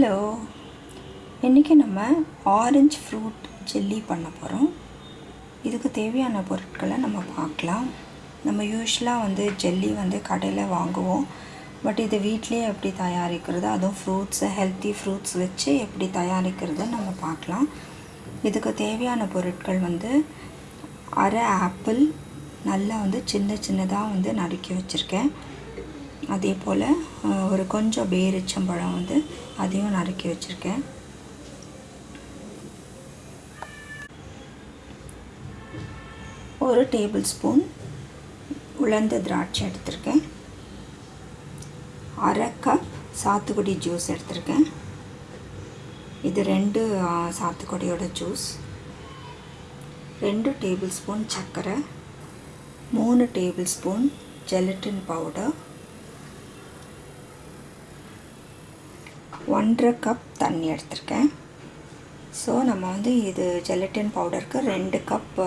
Hello இன்றைக்கி நம்ம orange fruit jelly பண்ண போகிறோம் இதுக்கு தேவையான பொருட்களை நம்ம பார்க்கலாம். நம்ம யூஸ்வலாக வந்து ஜெல்லி வந்து கடையில் வாங்குவோம். பட் இது வீட்லேயே எப்படி தயாரிக்கிறது? அதுவும் ஃப்ரூட்ஸை ஹெல்த்தி ஃப்ரூட்ஸ் வச்சு எப்படி தயாரிக்கிறது நம்ம பார்க்கலாம். இதுக்கு தேவையான பொருட்கள் வந்து அரை ஆப்பிள் நல்லா வந்து சின்ன சின்னதாக வந்து நறுக்கி வச்சுருக்கேன். அதே போல் ஒரு கொஞ்சம் பேரிச்சம்பழம் வந்து அதையும் நறுக்கி வச்சுருக்கேன். ஒரு டேபிள் ஸ்பூன் உலர்ந்த திராட்சை எடுத்திருக்கேன். அரை கப் சாத்துக்குடி ஜூஸ் எடுத்திருக்கேன். இது ரெண்டு சாத்துக்குடியோட ஜூஸ் ரெண்டு டேபிள் ஸ்பூன் சர்க்கரை. மூணு டேபிள் ஸ்பூன் ஜெலட்டின் பவுடர் ஒன்றரை கப் தண்ணி எடுத்திருக்கேன். ஸோ நம்ம வந்து இது ஜெலட்டின் பவுடருக்கு ரெண்டு கப்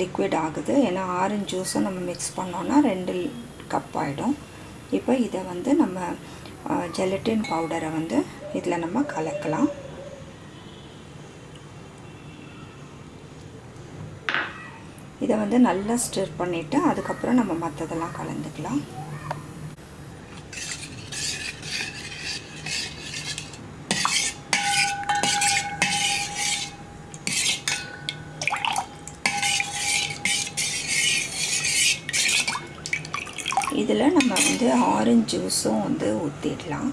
லிக்விட் ஆகுது. ஏன்னா ஆரஞ்சு ஜூஸும் நம்ம மிக்ஸ் பண்ணோன்னா ரெண்டு கப் ஆகிடும் இப்போ இதை வந்து நம்ம ஜெலட்டின் பவுடரை வந்து இதில் நம்ம கலக்கலாம். இதை வந்து நல்லா ஸ்டிர் பண்ணிவிட்டு அதுக்கப்புறம் நம்ம மற்றதெல்லாம் கலந்துக்கலாம் இதில் நம்ம வந்து ஆரஞ்சு ஜூஸும் வந்து ஊற்றிடலாம்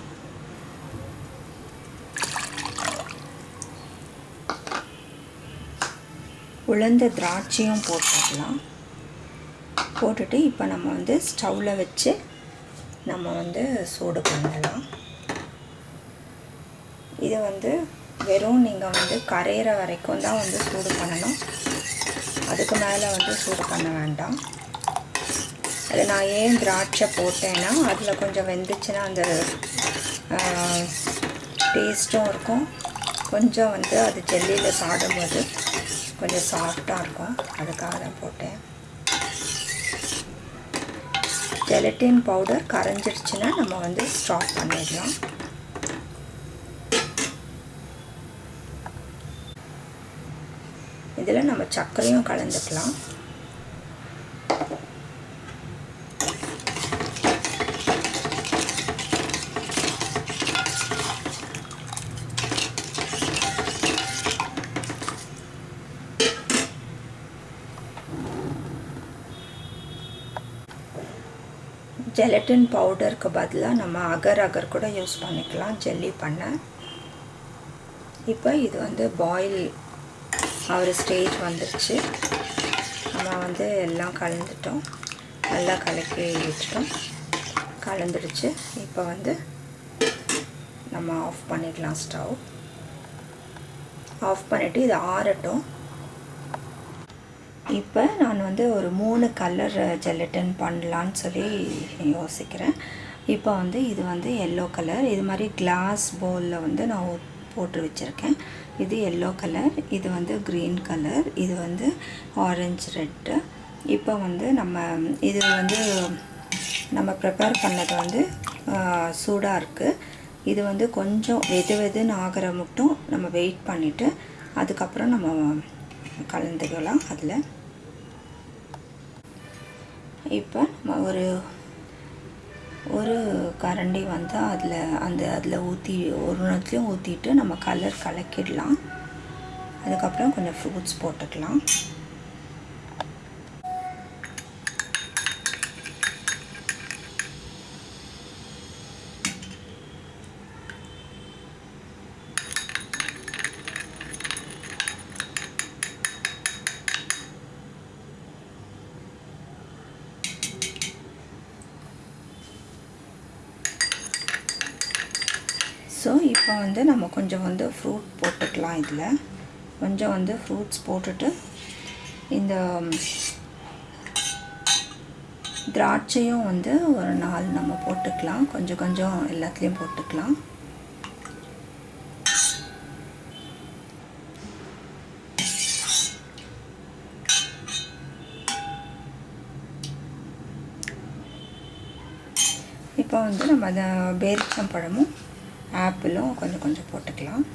உளுந்த திராட்சையும் போட்டுடலாம். போட்டுட்டு இப்போ நம்ம வந்து ஸ்டவ்வில் வச்சு நம்ம வந்து சூடு பண்ணலாம். இதை வந்து வெறும் நீங்கள் வந்து கரையிற வரைக்கும் தான் வந்து சூடு பண்ணணும். அதுக்கு மேலே வந்து சூடு பண்ண வேண்டாம். அது நான் ஏன் திராட்சை போட்டேன்னா அதில் கொஞ்சம் வெந்துச்சுன்னா அந்த டேஸ்ட்டும் இருக்கும். கொஞ்சம் வந்து அது ஜெல்லியில் சாடும்போது கொஞ்சம் சாஃப்டாக இருக்கும். அதுக்காக தான் போட்டேன். ஜெலட்டின் பவுடர் கரைஞ்சிருச்சுன்னா நம்ம வந்து ஸ்டாப் பண்ணிடலாம். இதில் நம்ம சர்க்கரையும் கலந்துக்கலாம். ஜெலட்டின் பவுடருக்கு பதிலாக நம்ம அகர் அகர் கூட யூஸ் பண்ணிக்கலாம் ஜெல்லி பண்ண. இப்போ இது வந்து பாயில் ஆகிற ஸ்டேஜ் வந்துருச்சு. நம்ம வந்து எல்லாம் கலந்துட்டோம். நல்லா கலக்கி வச்சிட்டோம் கலந்துடுச்சு. இப்போ வந்து நம்ம ஆஃப் பண்ணிடலாம் ஸ்டவ் ஆஃப் பண்ணிவிட்டு இது ஆறட்டும். இப்போ நான் வந்து ஒரு மூணு கலர் ஜெல்லட்டன் பண்ணலான்னு சொல்லி யோசிக்கிறேன். இப்போ வந்து இது வந்து எல்லோ கலர் இது மாதிரி கிளாஸ் பவுலில் வந்து நான் போட்டு வச்சுருக்கேன். இது எல்லோ கலர் இது வந்து க்ரீன் கலர் இது வந்து ஆரஞ்சு ரெட்டு இப்போ வந்து நம்ம இது வந்து நம்ம ப்ரிப்பேர் பண்ணது வந்து சூடாக இருக்குது இது வந்து கொஞ்சம் வெது வெதுன்னு ஆகிற மட்டும் நம்ம வெயிட் பண்ணிவிட்டு அதுக்கப்புறம் நம்ம கலந்துக்கலாம் அதில். இப்போ நம்ம ஒரு ஒரு கரண்டி வந்து அதில் அந்த அதில் ஊற்றி ஒரு நேரத்துலையும் ஊற்றிட்டு நம்ம கலர் கலக்கிடலாம். அதுக்கப்புறம் கொஞ்சம் ஃப்ரூட்ஸ் போட்டுக்கலாம் ஸோ இப்போ வந்து நம்ம கொஞ்சம் வந்து ஃப்ரூட் போட்டுக்கலாம் இதில். கொஞ்சம் வந்து ஃப்ரூட்ஸ் போட்டுட்டு இந்த திராட்சையும் வந்து ஒரு நாள் நம்ம போட்டுக்கலாம். கொஞ்சம் கொஞ்சம் எல்லாத்துலேயும் போட்டுக்கலாம். இப்போ வந்து நம்ம அதை பேரிச்சம்பழமும் ஆப்பிளும் கொஞ்சம் கொஞ்சம் போட்டுக்கலாம்.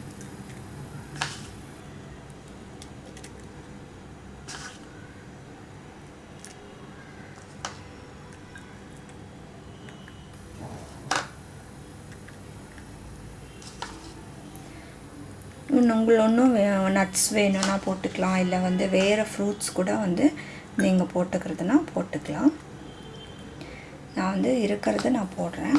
இன்னும் உங்கள் ஒன்றும் நட்ஸ் வேணும்னா போட்டுக்கலாம். இல்லை வந்து வேறு ஃப்ரூட்ஸ் கூட வந்து நீங்கள் போட்டுக்கிறதுனா போட்டுக்கலாம். நான் வந்து இருக்கிறத நான் போடுறேன்.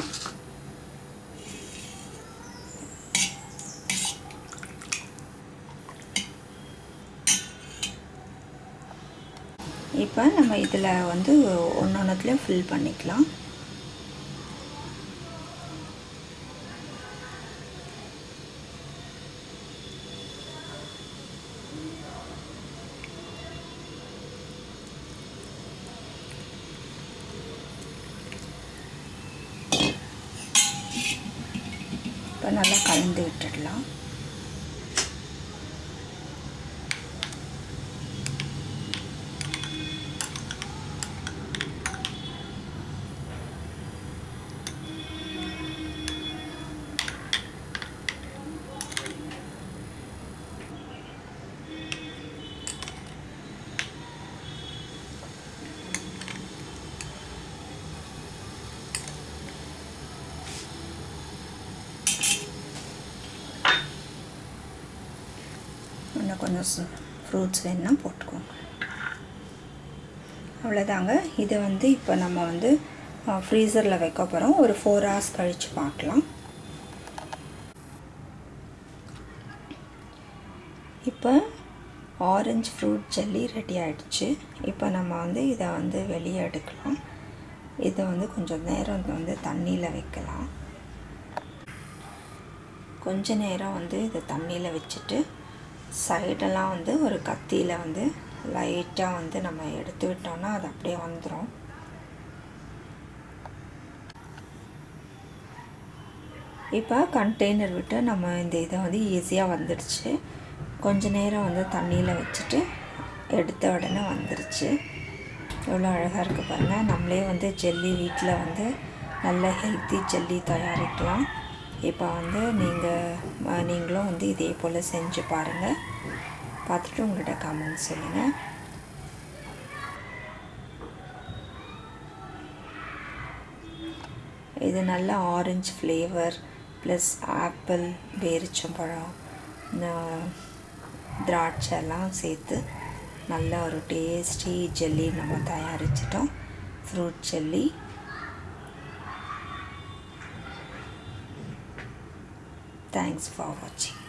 இப்போ நம்ம இதில் வந்து ஒன்று ஒன்றுத்துலேயும் ஃபில் பண்ணிக்கலாம். இப்போ நல்லா கலந்து விட்டுடலாம். கொஞ்சம் ஃப்ரூட்ஸ் வேணுன்னா போட்டுக்கோங்க. அவ்வளோதாங்க. இதை வந்து இப்போ நம்ம வந்து ஃப்ரீசரில் வைக்க போகிறோம் ஒரு ஃபோர் ஹவர்ஸ் கழித்து பார்க்கலாம். இப்போ ஆரஞ்சு ஃப்ரூட் ஜெல்லி ரெடி ஆகிடுச்சு இப்போ நம்ம வந்து இதை வந்து வெளியே எடுக்கலாம். இதை வந்து கொஞ்சம் நேரம் வந்து தண்ணியில் வைக்கலாம். கொஞ்ச நேரம் வந்து இதை தண்ணியில் வச்சுட்டு சைடெல்லாம் வந்து ஒரு கத்தியில் வந்து லைட்டாக வந்து நம்ம எடுத்து விட்டோம்னா அது அப்படியே வந்துடும் இப்போ கண்டெய்னர் விட்டு நம்ம இந்த இதை வந்து ஈஸியாக வந்துடுச்சு. கொஞ்ச நேரம் வந்து தண்ணியில் வச்சுட்டு எடுத்த உடனே வந்துருச்சு. எவ்வளோ அழகாக இருக்குது பாருங்கள் நம்மளே வந்து ஜெல்லி வீட்டில் வந்து நல்ல ஹெல்த்தி ஜெல்லி தயாரிக்கலாம். இப்போ வந்து நீங்கள் நீங்களும் வந்து இதே போல் செஞ்சு பாருங்கள் பார்த்துட்டு உங்கள்கிட்ட கமெண்ட் சொல்லுங்கள் இது நல்ல ஆரஞ்சு ஃப்ளேவர் ப்ளஸ் ஆப்பிள் பேரிச்சம்பழம் திராட்சை எல்லாம் சேர்த்து நல்ல ஒரு டேஸ்டி ஜெல்லி நம்ம தயாரிச்சிட்டோம். Fruit jelly Thanks for watching.